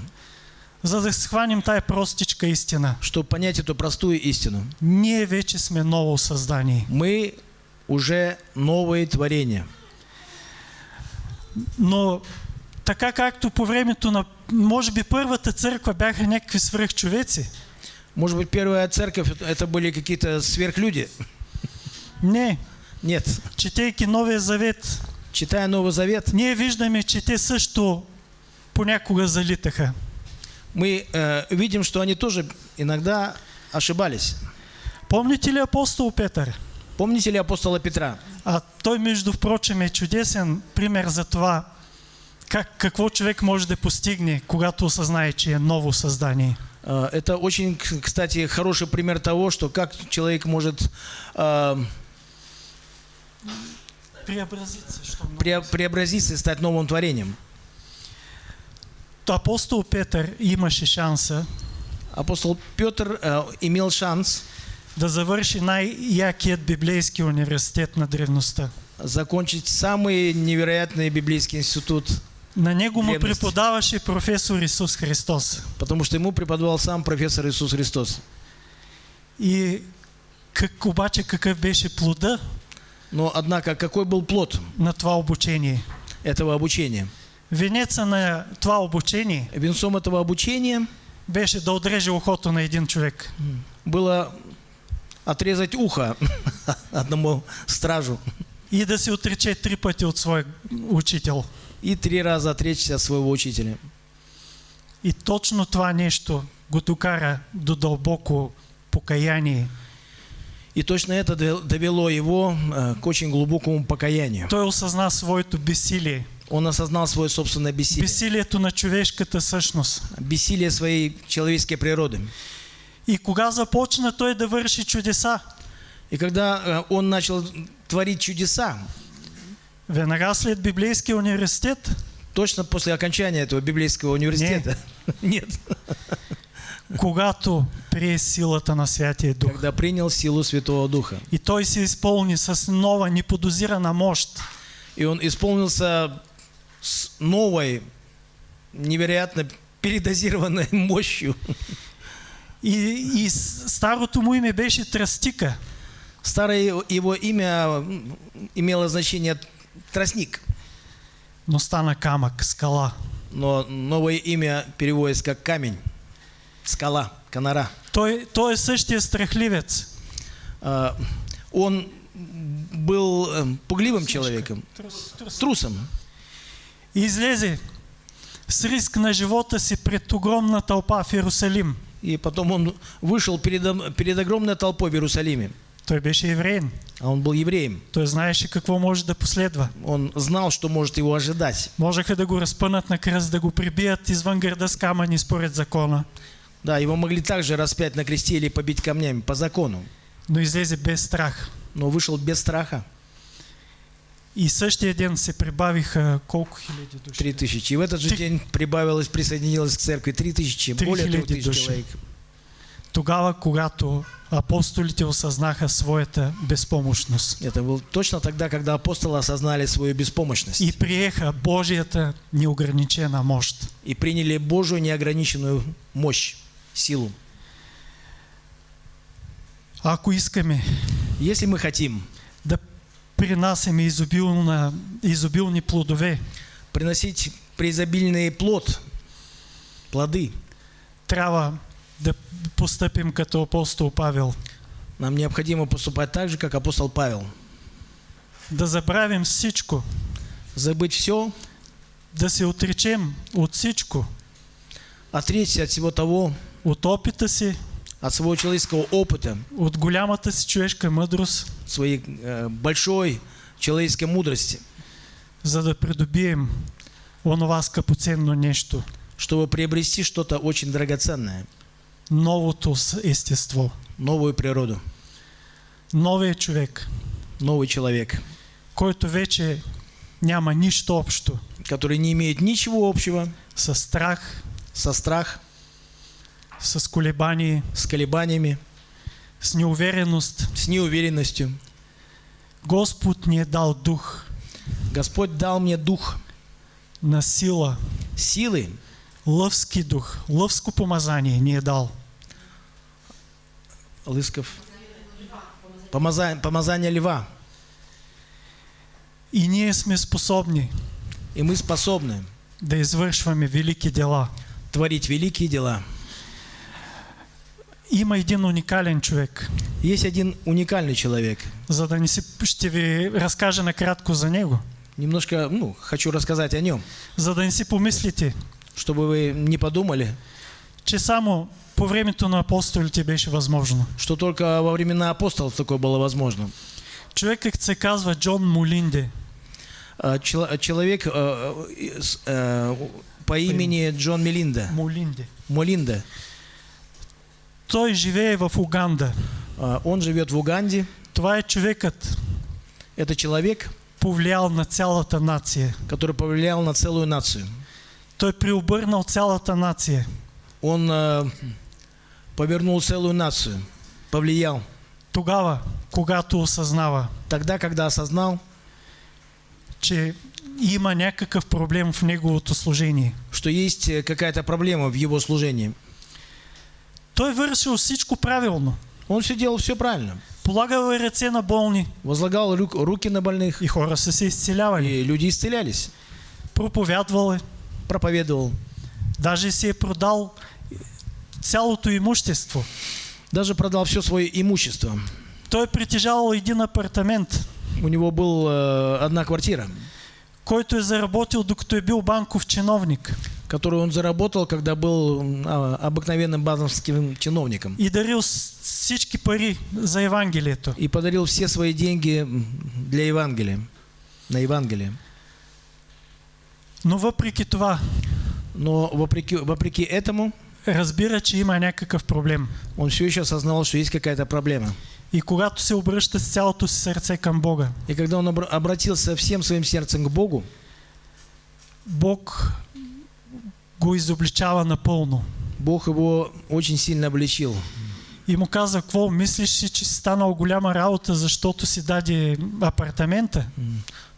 за да схванем тая простичка истина. чтобы понять эту простую истину. Ние вече сме ново създание. Мы уже новые творения. Но така както по времето на, може би първата църква бяха някакви свръхчовеци. Может быть, первая церковь это- были какие-то сверхлюди? Не, Нет. четейки Новия Завет, Читая Новый Завет, ние виждаме, че те също понякога залитаха. мы э, видим, что они тоже иногда ошибались. Помните ли апостол Петър? Помните ли апостола Петра? А той, между впрочем, е чудесен пример за това, как, какво човек може да постигне, когато осъзнае, че е ново създание. Э, Это очень, кстати, хороший пример того, что как человек может э, Преобразиться, що пре- преобразиться и стать новым творением. То апостол Петър имаше шанса Апостол Петр э, имел шанс да завърши най-якият библейски университет на древността. закончить самый невероятный библейский институт, На него му Древности. преподаваше професор Исус Христос. потому что ему преподавал сам профессор Иисус Христос. И как, обаче какъв беше плода Но, однако, какой был плод на това обучение? этого обучения? Венеца на това обучение Венцом этого обучения беше да отреже ухото на един човек. было отрезать ухо одному стражу И да се отрече три пъти от свой учител. И три раза отречься от своего учителя. И точно това нещо го докара до дълбоко покаяние. И точно это дов- довело его э, к очень глубокому покаянию. Той осъзна своето безсилие. Он осознал свое собственное бессилие, Безсилието на човешката същност. бессилие своей человеческой природы. И кога започна той да върши чудеса? И когда э, он начал творить чудеса, Веднага след библейския университет, точно после окончания этого библейского университета, нет, когато прие силата на Святия Дух. когда принял силу Святого Духа. И той се изпълни с нова, неподозирана мощ. И он исполнился с новой, невероятно передозированной мощью. И, и старото му име беше Тръстика. Старое его имя имело значение тростник, но стана камък, скала. но новое имя переводится как камень, скала, конора. Той, той е същия страхливец. А, Он был э, пугливым человеком, трусом. И излезе с риск на живота си пред огромна тълпа в Иерусалим. И потом он вышел перед, перед огромной толпой в Иерусалиме. Той беше евреин. А он был евреем. Той знаеше какво може да последва. Он знал, что может его ожидать. Можеха да го разпънат на кръст, да го прибият извън града с камъни според закона. Да, его могли также распять на кресте или побить камнями по закону. Но излезе без страх. Но вышел без страха. И същия ден се прибавиха колко хиляди души? Три тысячи. И в этот же Три- день прибавилось, присоединилось к церкви три тысячи, более трех тысяч человек. Тогава, когато апостолите осъзнаха своята безпомощност Это было точно тогда, когда апостолы осознали свою беспомощность и приеха Божията неограничена мощ. и приняли Божию неограниченную мощь, силу. Ако искаме Если мы хотим да принасяме изобилна, изобилни плодове, приносить преизобильный плод, плоды, трябва да постъпим като апостол Павел. нам необходимо поступать так же, как апостол Павел. Да забравим всичко, Забыть все, да се отречем от всичко, отречься от всего того, от опита си, от своего человеческого опыта, от голямата си човешка мъдрост, своей э, большой человеческой мудрости, за да придобием онова скъпоценно нещо, чтобы приобрести что-то очень драгоценное, новото естество, новую природу, новия човек, новый человек, който вече няма нищо общо. который не имеет ничего общего с страх, со страх, с колебание, с колебаниями, с неувереност. с неуверенностью. Господ ни е дал дух. Господь дал мне дух. На сила, силы, лъвски дух, лъвско помазание ни е дал. Лысков, помазание, помазание льва. И ние сме способни И мы способны да извършваме велики дела. творить великие дела. Има един уникален човек, Есть один уникальный человек. за да не си, ще ви разкажа накратко за него, Немножко, ну, хочу рассказать о нем, за да не си помислите, чтобы вы не подумали, че само по времето на апостолите беше възможно. что только во времена апостолов такое было возможно. Човекът се казва Джон Молинде. А, чело- Человек э, по имени Джон Мелинда, Молинде. Молинда, Той живее в Уганда. А, он живет в Уганде. Това е човекът, Это человек, повлиял на цялата нация. который повлиял на целую нацию. Той преобърнал цялата нация. Он э, повернул целую нацию, повлиял. Тогава, когато осъзнава, Тогда, когда осознал, че има някакъв проблем в неговото служение. что есть э, какая-то проблема в его служении. Той вършил всичко правилно. Он все делал все правильно. Полагал ръце на болни Возлагал рук- руки на больных, и хора се изцелявали. и люди исцелялись. Проповядвал. Проповедовал. Даже си е продал цялото имущество. Даже продал все свое имущество. Той е притежавал един апартамент, У него был э, одна квартира, който е заработил докато е бил банков чиновник которую он заработал, когда был а, обыкновенным базовским чиновником. и дарил всички пари за Евангелието. И подарил все свои деньги для Евангелия, на Евангелие. Но въпреки това, Но вопреки, вопреки этому, разбира, че има някакъв проблем. он все еще осознал, что есть какая-то проблема. И когато се обръща с цялото си сърце към Бога, И когда он обра- обратился всем своим сердцем к Богу, Бог го изобличава напълно. Бог его очень сильно обличил. И му каза, какво, мислиш си, че си станал голяма работа, защото си даде апартамента?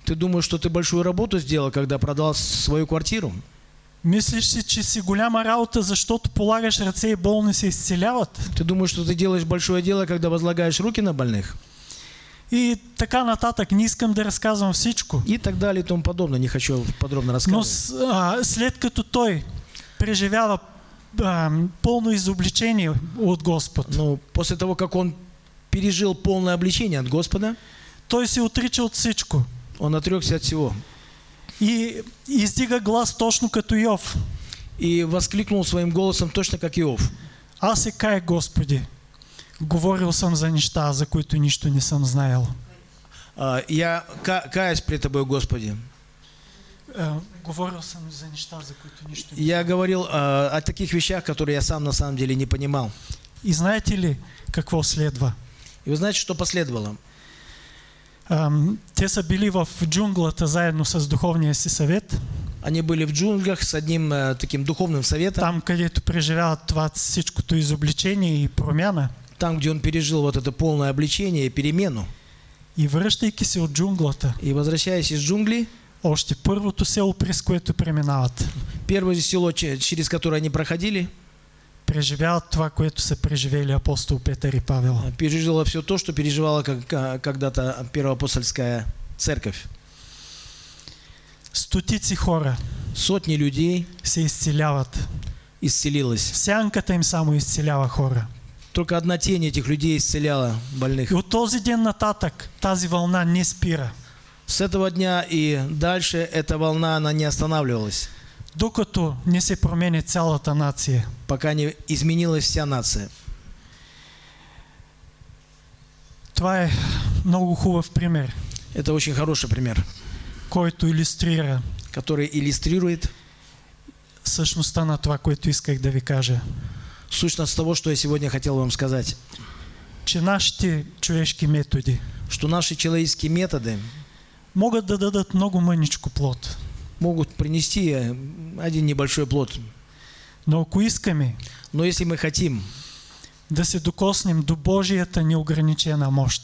Ты думаешь, что ты большую работу сделал, когда продал свою квартиру? Мислиш си, че си голяма работа, защото полагаш ръце и болни се изцеляват? Ты думаешь, что ты делаешь большое дело, когда возлагаешь руки на больных? И така нататък. Не искам да разказвам всичко. И так далее и тому подобное. Не хочу подробно Но рассказывать. с- а, след като той преживява а, пълно изобличение от Господ, Но после того, как он пережил полное обличение от Господа, той се отрича от всичко. Он отрекся от всего. И издига глас точно като Йов. И воскликнул своим голосом точно как Иов. Аз се кая, Господи, говорил съм за неща, за които нищо не съм знаел. А, Я ка- каюсь пред Тобой, Господи. Говорил съм за неща, за които нищо не Я говорил а, о таких вещах, которые я сам на самом деле не понимал. И знаете ли какво следва? И вы знаете, что последовало? Те са били в джунглата заедно с духовния си съвет Они были в джунглях с одним э, таким духовным советом, там където преживяват това всичкото изобличение и промяна. там, где он пережил вот это полное обличение и перемену. И връщайки се от джунглата, И возвращаясь из джунглей, още първото село, през което преминават, первое село, че- через которое они проходили, преживяват това, което са преживели апостол Петър и Павел. э, пережило все то, что переживала ка- когда-то первоапостольская церковь. Стотици хора Сотни людей се изцеляват. исцелилось. Сянката им само изцелява хора. Только одна тень этих людей исцеляла больных. И от този ден нататък тази вълна не спира. С этого дня и дальше эта волна, она не останавливалась, Докато не се променя цялата нация. пока не изменилась вся нация. Това е много хубав пример, Это очень хороший пример, който иллюстрира который иллюстрирует същността на това, което исках да ви кажа. сущность того, что я сегодня хотел вам сказать. Че нашите човешки методи Что наши человеческие методы могат да дадат много мъничко плод. Могут принести э, один небольшой плод. Но ако искаме Но если мы хотим да се докоснем до Божията неограничена мощ,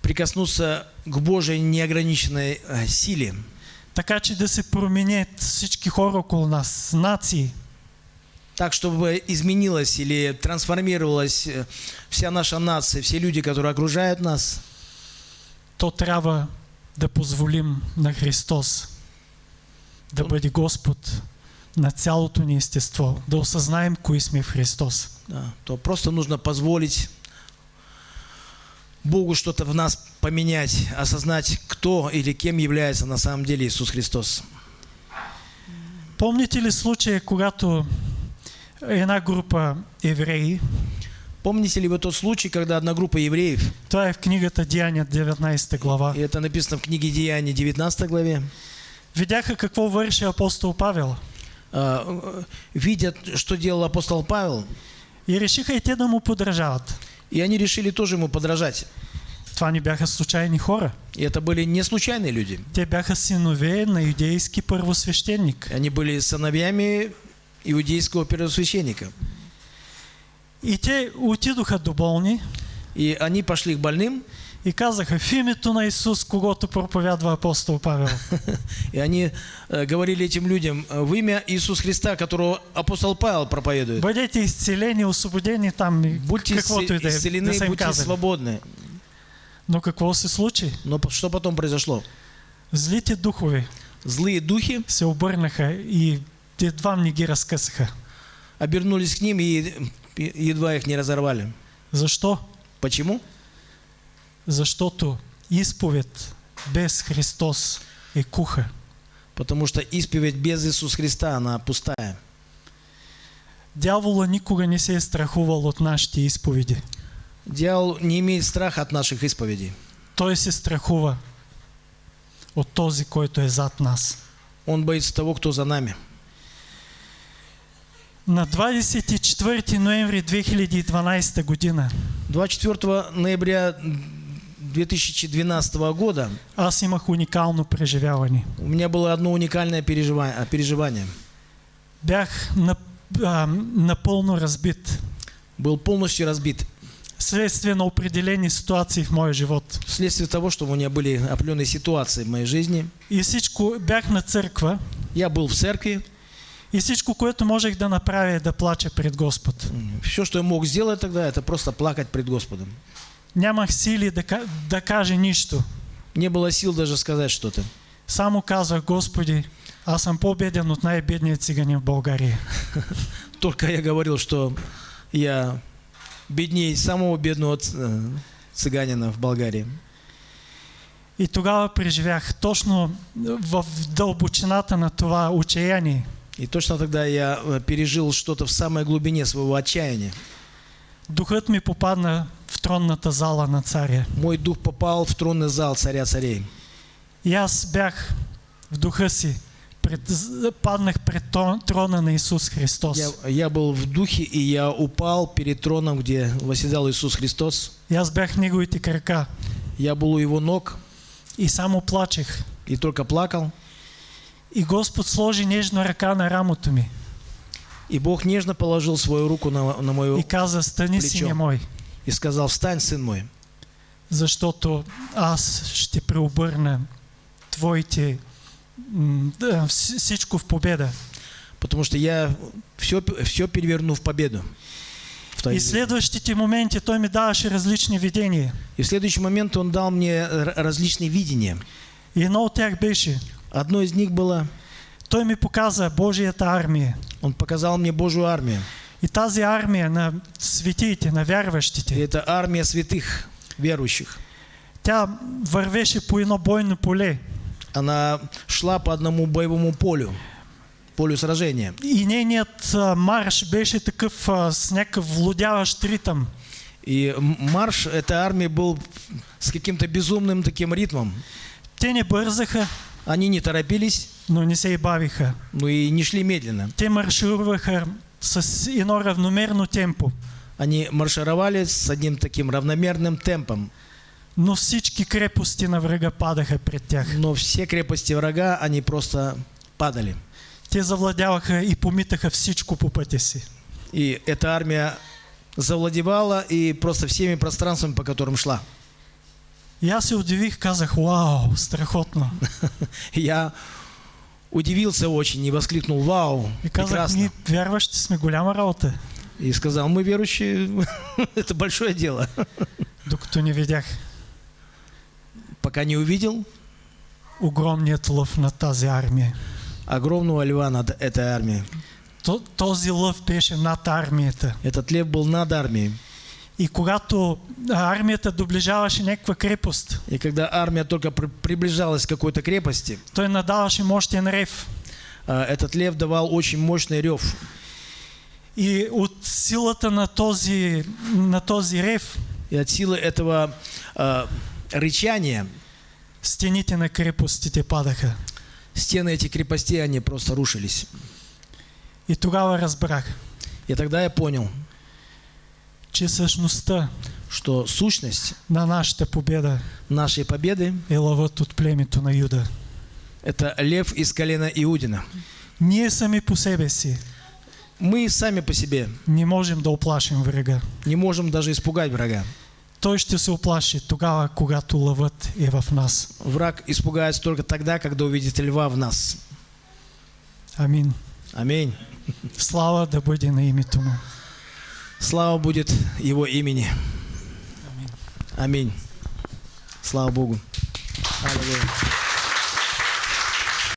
прикоснуться к Божьей неограниченной э, силе, така че да се променят всички хора около нас, нации, так, чтобы изменилась или трансформировалась э, вся наша нация, все люди, которые окружают нас, то трябва да позволим на Христос да бъде Господ на цялото ни естество, да осъзнаем кои сме в Христос. да, то просто нужно позволить Богу что-то в нас поменять, осознать, кто или кем является на самом деле Иисус Христос. Помните ли случая, когато една група евреи, Помните ли вы тот случай, когда одна группа евреев, е в книгата Деяния 19 глава, и это написано в книге Деяний 19 главе, видяха какво върши апостол Павел э, видят, что делал апостол Павел, и решиха и те да му подражават. и они решили тоже ему подражать. Това не бяха случайни хора. И это были не случайные люди. Те бяха синове на юдейски първосвещеник. Они были сыновьями иудейского первосвященника. И те отидоха до болни И они пошли к больным, и казаха в името на Исус, когато проповядва апостол Павел. и они э, говорили этим людям э, в имя Иисуса Христа, которого апостол Павел проповедует. Бъдете изцелени, освободени там, Будьте исцелены, будьте свободны. Но какво се случи? Но что потом произошло? Злите духове Злые духи се обърнаха и едва не ги разкъсаха. обернулись к ним и едва их не разорвали. Защо? Почему? Защото изповед без Христос е куха. Потому что исповедь без Иисуса Христа, она пустая. Дявола никога не се е страхувал от нашите изповеди. Дьявол не имеет страха от наших исповедей. Той се страхува от този, който е зад нас. Он боится того, кто за нами. На 24 ноември 2012 година 24 ноября 2012 года аз имах уникално преживяване. у меня было одно уникальное переживание. переживание. Бях на, а, напълно разбит Был полностью разбит вследствие на определени ситуации в моя живот. вследствие того, что у меня были определенные ситуации в моей жизни. И всичко, бях на църква Я был в церкви. и всичко, което можех да направя е да плача пред Господ. Все, что я мог сделать тогда, это просто плакать пред Господом. Нямах сили да, да нищо. Не было сил даже сказать что-то. Само казах, Господи, аз съм по-беден от най-бедния циганин в България. Только я говорил, что я беднее самого бедного ц- э, цыганина в Болгарии. И тогава преживях точно в дълбочината на това отчаяние. И точно тогда я э, пережил что-то в самой глубине своего отчаяния. Духът ми попадна в тронната зала на царя. Мой дух попал в тронный зал царя царей. И аз бях в духа си, пред, паднах пред трон- трона на Исус Христос. Я, я был в духе, и я упал перед троном, где восседал Иисус Христос. И аз бях в неговите крака Я был у его ног и само плачех. и только плакал. И Господ сложи нежно ръка на рамото ми И Бог нежно положил свою руку на, на мою и каза, стани Плечо. сине мой, и сказал, встань, сын мой, защото аз ще преобърна твоите да, вс- всичко в победа. потому что я все, все переверну в победу. В И жизни. следващите моменти той ми даваше различни видения. И в следующий момент он дал мне различные видения. И едно от тях беше, Одно из них было, той ми показа Божията армия. он показал мне Божью армию. И тази армия на светиите, на И вярващите, это армия святых, верующих. тя вървеше по едно бойно поле. Она шла по одному боевому полю, полю сражения. И нейният а, марш беше такъв а, с някакъв влудяващ ритъм. И марш этой армии был с каким-то безумным таким ритмом. Те не бързаха, Они не торопились, но не се и бавиха. но и не шли медленно. Те маршируваха с едно равномерно темпо. Они маршировали с одним таким равномерным темпом. Но всички крепости на врага падаха пред тях. Но все крепости врага, они просто падали. Те завладяваха и помитаха всичко по пътя си. И эта армия завладевала и просто всеми пространствами, по которым шла. Аз се удивих, казах, вау, страхотно. Я удивился очень и воскликнул «Вау, И прекрасно!» вярващи сме голяма работа. И сказал «Мы верующие, это большое дело». Докато не видях Пока не увидел огромният лъв на тази армия. огромного льва над этой армией. То- Този лъв беше над армията. Этот лев был над армией. И когато армията доближаваше някаква крепост, И когда армия только при- приближалась к какой-то крепости, той надаваше мощен рев. а, этот лев давал очень мощный рев. И от силата на този, на този рев, И от силы этого а, рычания стените на крепостите падаха. стены этих крепостей, они просто рушились. И тогава разбрах, И тогда я понял, че същността что сущность на нашата победа нашей победы е лъвът от племето на Юда. – это лев из колена Иудина. Ние сами по себе си Мы сами по себе не можем да оплашим врага. не можем даже испугать врага. Той ще се оплаши тогава, когато лъвът е в нас. Враг испугается только тогда, когда увидит льва в нас. Амин. Аминь. Слава да бъде на името му. Слава будет Его имени. Аминь. Слава Богу. Аллилуйя.